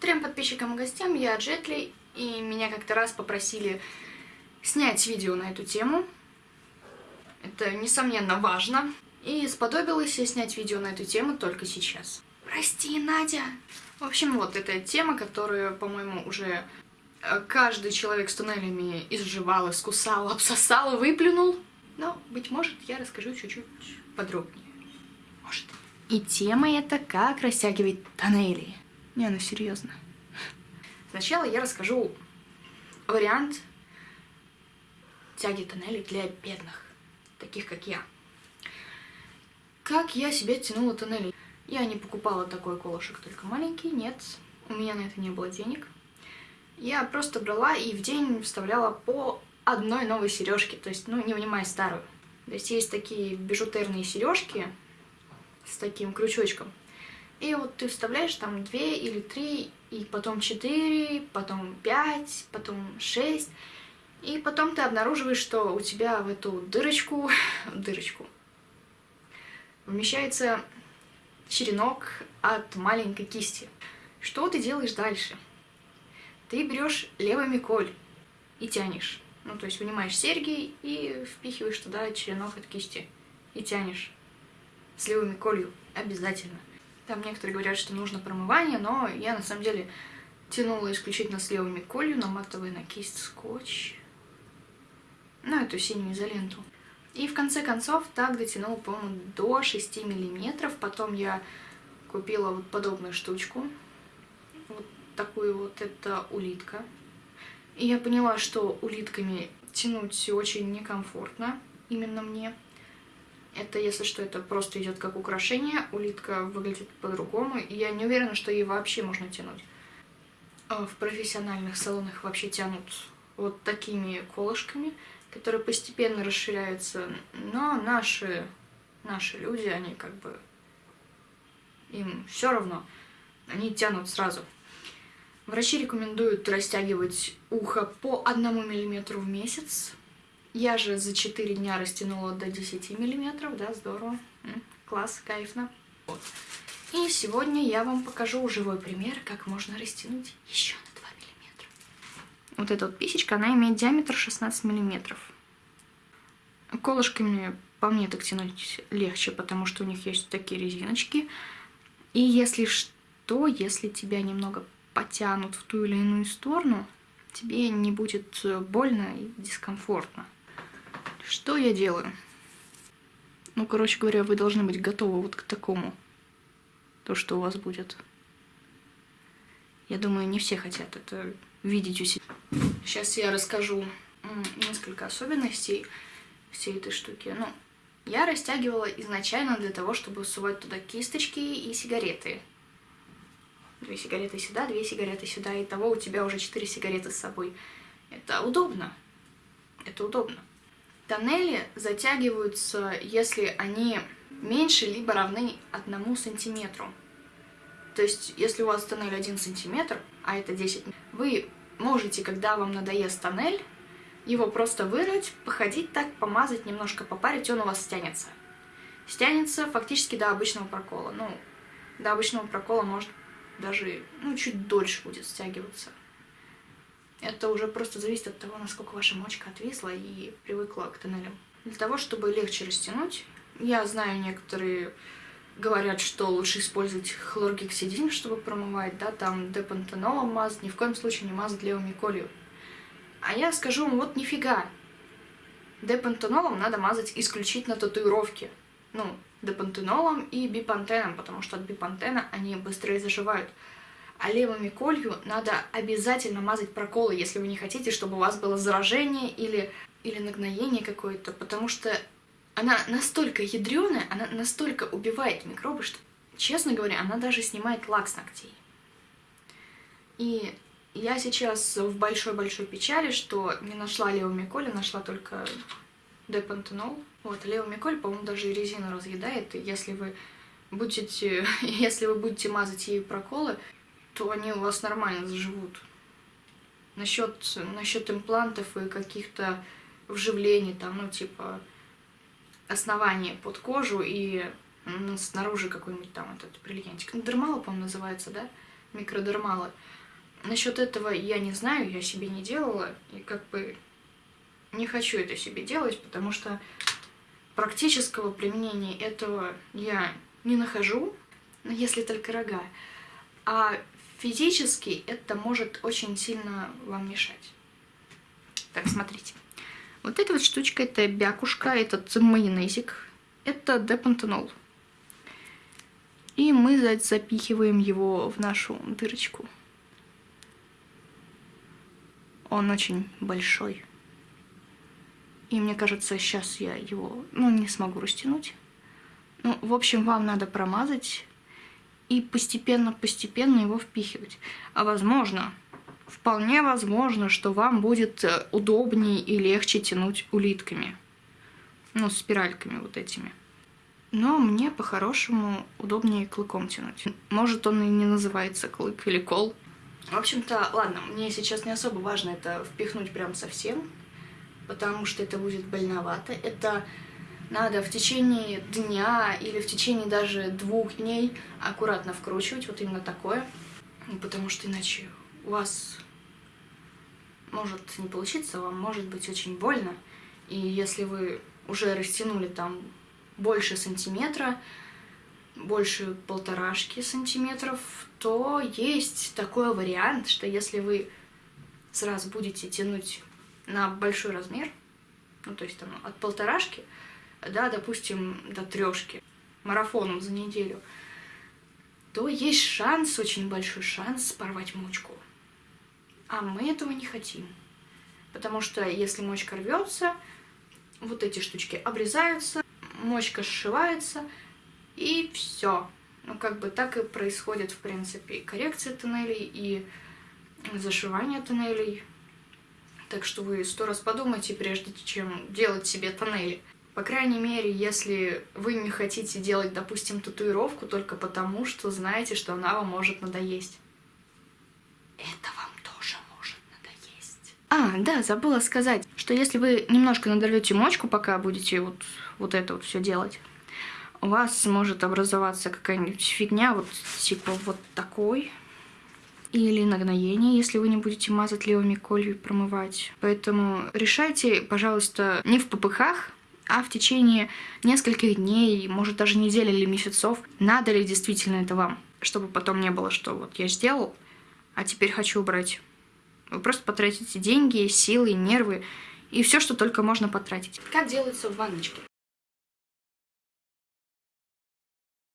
Трем подписчикам и гостям, я Джетли, и меня как-то раз попросили снять видео на эту тему. Это, несомненно, важно. И сподобилась я снять видео на эту тему только сейчас. Прости, Надя! В общем, вот эта тема, которую, по-моему, уже э, каждый человек с туннелями изживал, искусал, обсосал, выплюнул. Но, быть может, я расскажу чуть-чуть подробнее. Может. И тема это как растягивать тоннели. Не, ну серьезно. Сначала я расскажу вариант тяги тоннелей для бедных, таких как я. Как я себе тянула тоннели? Я не покупала такой колышек, только маленький, нет, у меня на это не было денег. Я просто брала и в день вставляла по одной новой сережке, то есть, ну, не вынимая старую. То есть есть такие бижутерные сережки с таким крючочком. И вот ты вставляешь там две или три, и потом четыре, потом пять, потом шесть. И потом ты обнаруживаешь, что у тебя в эту дырочку, дырочку, вмещается черенок от маленькой кисти. Что ты делаешь дальше? Ты берешь левыми коль и тянешь. Ну, то есть вынимаешь серьги и впихиваешь туда черенок от кисти. И тянешь. С левыми колью. Обязательно. Там некоторые говорят, что нужно промывание, но я на самом деле тянула исключительно с левыми колью, наматывая на кисть скотч. Ну, эту синюю изоленту. И в конце концов так дотянула, по-моему, до 6 миллиметров. Потом я купила вот подобную штучку. Вот такую вот, это улитка. И я поняла, что улитками тянуть очень некомфортно, именно мне. Это, если что, это просто идет как украшение, улитка выглядит по-другому, и я не уверена, что ей вообще можно тянуть. А в профессиональных салонах вообще тянут вот такими колышками, которые постепенно расширяются, но наши, наши люди, они как бы, им все равно, они тянут сразу. Врачи рекомендуют растягивать ухо по одному миллиметру в месяц. Я же за 4 дня растянула до 10 миллиметров, да, здорово, класс, кайфно. Вот. И сегодня я вам покажу живой пример, как можно растянуть еще на 2 миллиметра. Вот эта вот писечка, она имеет диаметр 16 миллиметров. Колышками по мне так тянуть легче, потому что у них есть такие резиночки. И если что, если тебя немного потянут в ту или иную сторону, тебе не будет больно и дискомфортно. Что я делаю? Ну, короче говоря, вы должны быть готовы вот к такому, то, что у вас будет. Я думаю, не все хотят это видеть у себя. Сейчас я расскажу несколько особенностей всей этой штуки. Ну, я растягивала изначально для того, чтобы сувать туда кисточки и сигареты. Две сигареты сюда, две сигареты сюда, и того у тебя уже четыре сигареты с собой. Это удобно. Это удобно. Тоннели затягиваются, если они меньше либо равны одному сантиметру. То есть, если у вас тоннель 1 сантиметр, а это 10, вы можете, когда вам надоест тоннель, его просто вырыть, походить так, помазать, немножко попарить, он у вас стянется. Стянется фактически до обычного прокола. Ну, до обычного прокола может даже, ну, чуть дольше будет стягиваться. Это уже просто зависит от того, насколько ваша мочка отвисла и привыкла к тоннелям. Для того, чтобы легче растянуть, я знаю, некоторые говорят, что лучше использовать хлоргексидин, чтобы промывать, да, там депантенолом мазать, ни в коем случае не мазать левыми колью. А я скажу вам, вот нифига. Депантенолом надо мазать исключительно татуировки. Ну, депантенолом и бипантеном, потому что от бипантена они быстрее заживают. А левыми колью надо обязательно мазать проколы, если вы не хотите, чтобы у вас было заражение или, или нагноение какое-то, потому что она настолько ядреная, она настолько убивает микробы, что, честно говоря, она даже снимает лак с ногтей. И я сейчас в большой-большой печали, что не нашла левомиколи, нашла только депантенол. Вот, левомиколь, по-моему, даже и резину разъедает, и если вы будете, если вы будете мазать ей проколы, то они у вас нормально заживут. Насчет, насчет имплантов и каких-то вживлений, там, ну, типа, основания под кожу и ну, снаружи какой-нибудь там этот бриллиантик. Дермала, по-моему, называется, да? микродермалы. Насчет этого я не знаю, я себе не делала, и как бы не хочу это себе делать, потому что практического применения этого я не нахожу, если только рога. А физически это может очень сильно вам мешать. Так, смотрите. Вот эта вот штучка, это бякушка, этот майонезик, это депантенол. И мы запихиваем его в нашу дырочку. Он очень большой. И мне кажется, сейчас я его, ну, не смогу растянуть. Ну, в общем, вам надо промазать и постепенно-постепенно его впихивать. А возможно, вполне возможно, что вам будет э, удобнее и легче тянуть улитками. Ну, спиральками вот этими. Но мне по-хорошему удобнее клыком тянуть. Может, он и не называется клык или кол. В общем-то, ладно, мне сейчас не особо важно это впихнуть прям совсем, потому что это будет больновато. Это надо в течение дня или в течение даже двух дней аккуратно вкручивать, вот именно такое, потому что иначе у вас может не получиться, вам может быть очень больно, и если вы уже растянули там больше сантиметра, больше полторашки сантиметров, то есть такой вариант, что если вы сразу будете тянуть на большой размер, ну то есть там от полторашки, да, допустим, до трешки, марафоном за неделю, то есть шанс, очень большой шанс порвать мочку. А мы этого не хотим. Потому что если мочка рвется, вот эти штучки обрезаются, мочка сшивается, и все. Ну, как бы так и происходит, в принципе, и коррекция тоннелей, и зашивание тоннелей. Так что вы сто раз подумайте, прежде чем делать себе тоннели. По крайней мере, если вы не хотите делать, допустим, татуировку только потому, что знаете, что она вам может надоесть. Это вам тоже может надоесть. А, да, забыла сказать, что если вы немножко надорвете мочку, пока будете вот, вот это вот все делать, у вас может образоваться какая-нибудь фигня, вот типа вот такой, или нагноение, если вы не будете мазать левыми колью и промывать. Поэтому решайте, пожалуйста, не в попыхах, а в течение нескольких дней, может даже недели или месяцев, надо ли действительно это вам, чтобы потом не было, что вот я сделал, а теперь хочу убрать. Вы просто потратите деньги, силы, нервы и все, что только можно потратить. Как делается в ванночке?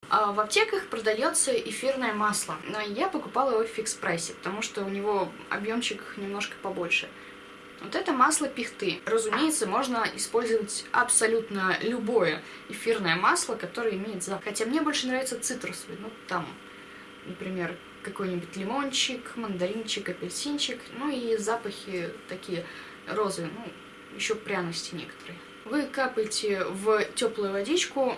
А в аптеках продается эфирное масло, но я покупала его в фикс-прайсе, потому что у него объемчик немножко побольше. Вот это масло пихты. Разумеется, можно использовать абсолютно любое эфирное масло, которое имеет запах. Хотя мне больше нравится цитрусовый. Ну, там, например, какой-нибудь лимончик, мандаринчик, апельсинчик. Ну и запахи такие розы, ну, еще пряности некоторые. Вы капаете в теплую водичку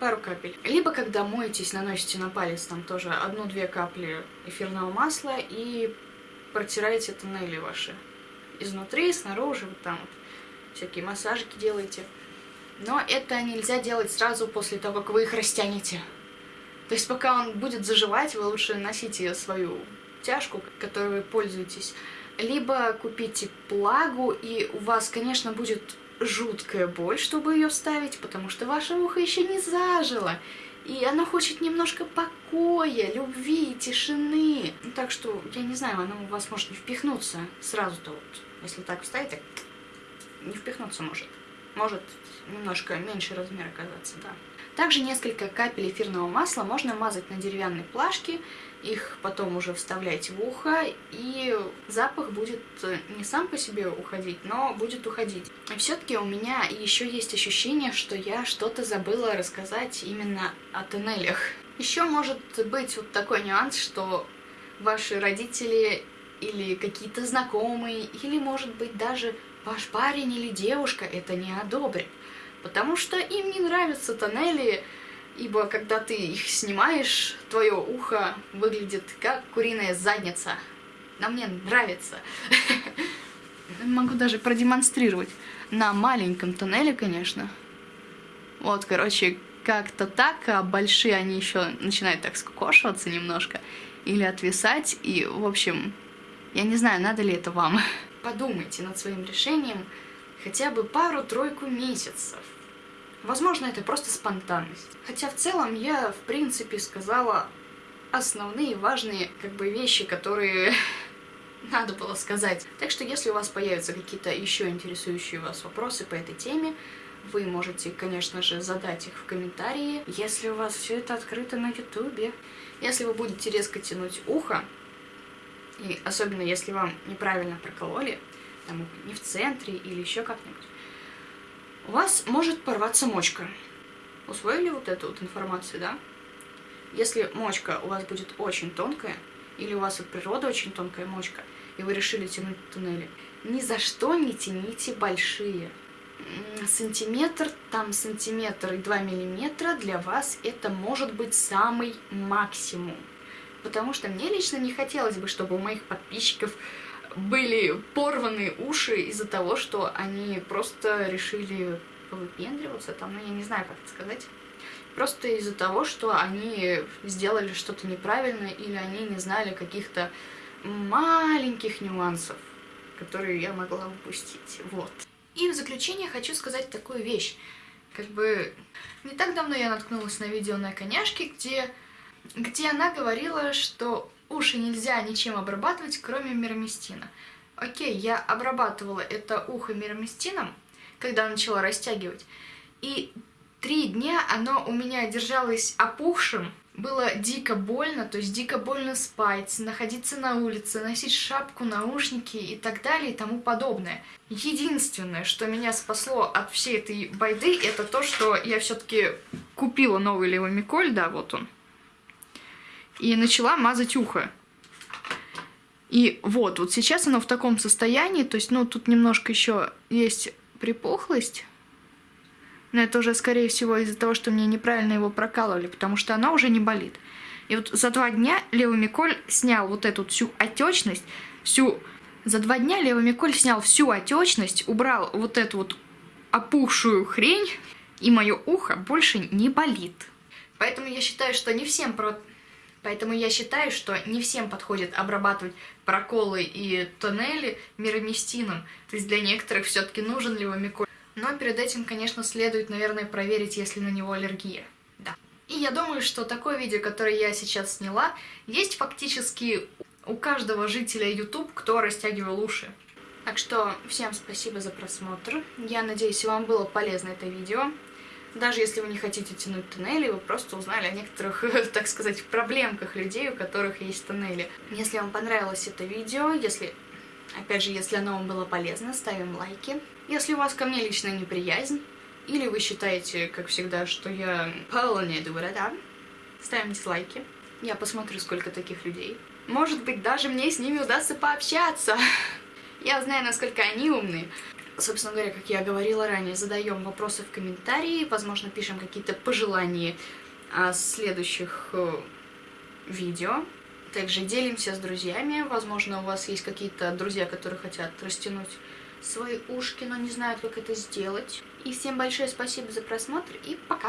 пару капель. Либо, когда моетесь, наносите на палец там тоже одну-две капли эфирного масла и протираете тоннели ваши изнутри, снаружи, вот там вот всякие массажики делаете. Но это нельзя делать сразу после того, как вы их растянете. То есть пока он будет заживать, вы лучше носите свою тяжку, которой вы пользуетесь. Либо купите плагу, и у вас, конечно, будет жуткая боль, чтобы ее вставить, потому что ваше ухо еще не зажило. И оно хочет немножко покоя, любви, тишины. Так что, я не знаю, оно у вас может не впихнуться сразу-то вот если так вставить, так не впихнуться может. Может немножко меньше размер оказаться, да. Также несколько капель эфирного масла можно мазать на деревянной плашке, их потом уже вставлять в ухо, и запах будет не сам по себе уходить, но будет уходить. Все-таки у меня еще есть ощущение, что я что-то забыла рассказать именно о тоннелях. Еще может быть вот такой нюанс, что ваши родители или какие-то знакомые, или, может быть, даже ваш парень или девушка это не одобрит. Потому что им не нравятся тоннели, ибо когда ты их снимаешь, твое ухо выглядит как куриная задница. Но мне нравится. Могу даже продемонстрировать. На маленьком тоннеле, конечно. Вот, короче, как-то так, а большие они еще начинают так скукошиваться немножко. или отвисать. И, в общем, я не знаю, надо ли это вам. Подумайте над своим решением хотя бы пару-тройку месяцев. Возможно, это просто спонтанность. Хотя в целом я, в принципе, сказала основные важные как бы вещи, которые надо было сказать. Так что если у вас появятся какие-то еще интересующие вас вопросы по этой теме, вы можете, конечно же, задать их в комментарии, если у вас все это открыто на ютубе. Если вы будете резко тянуть ухо, и особенно если вам неправильно прокололи, там, не в центре или еще как-нибудь, у вас может порваться мочка. Усвоили вот эту вот информацию, да? Если мочка у вас будет очень тонкая, или у вас от природы очень тонкая мочка, и вы решили тянуть туннели, ни за что не тяните большие. Сантиметр, там сантиметр и 2 миллиметра для вас это может быть самый максимум. Потому что мне лично не хотелось бы, чтобы у моих подписчиков были порваны уши из-за того, что они просто решили выпендриваться, там, ну я не знаю, как это сказать. Просто из-за того, что они сделали что-то неправильно или они не знали каких-то маленьких нюансов, которые я могла упустить. Вот. И в заключение хочу сказать такую вещь. Как бы не так давно я наткнулась на видео на коняшке, где, где она говорила, что уши нельзя ничем обрабатывать, кроме мироместина. Окей, я обрабатывала это ухо мироместином, когда начала растягивать, и три дня оно у меня держалось опухшим, было дико больно, то есть дико больно спать, находиться на улице, носить шапку, наушники и так далее и тому подобное. Единственное, что меня спасло от всей этой байды, это то, что я все-таки купила новый левомиколь, да, вот он, и начала мазать ухо. И вот, вот сейчас оно в таком состоянии, то есть, ну, тут немножко еще есть припухлость, но это уже, скорее всего, из-за того, что мне неправильно его прокалывали, потому что она уже не болит. И вот за два дня Левомиколь снял вот эту всю отечность, всю... За два дня Левомиколь снял всю отечность, убрал вот эту вот опухшую хрень, и мое ухо больше не болит. Поэтому я считаю, что не всем про... Поэтому я считаю, что не всем подходит обрабатывать проколы и тоннели мироместином. То есть для некоторых все-таки нужен левомиколь. Но перед этим, конечно, следует, наверное, проверить, есть ли на него аллергия. Да. И я думаю, что такое видео, которое я сейчас сняла, есть фактически у каждого жителя YouTube, кто растягивал уши. Так что всем спасибо за просмотр. Я надеюсь, вам было полезно это видео. Даже если вы не хотите тянуть тоннели, вы просто узнали о некоторых, так сказать, проблемках людей, у которых есть тоннели. Если вам понравилось это видео, если Опять же, если оно вам было полезно, ставим лайки. Если у вас ко мне личная неприязнь, или вы считаете, как всегда, что я полная дура, да, ставим дизлайки. Я посмотрю, сколько таких людей. Может быть, даже мне с ними удастся пообщаться. Я знаю, насколько они умные. Собственно говоря, как я говорила ранее, задаем вопросы в комментарии, возможно, пишем какие-то пожелания о следующих э, видео. Также делимся с друзьями. Возможно, у вас есть какие-то друзья, которые хотят растянуть свои ушки, но не знают, как это сделать. И всем большое спасибо за просмотр и пока!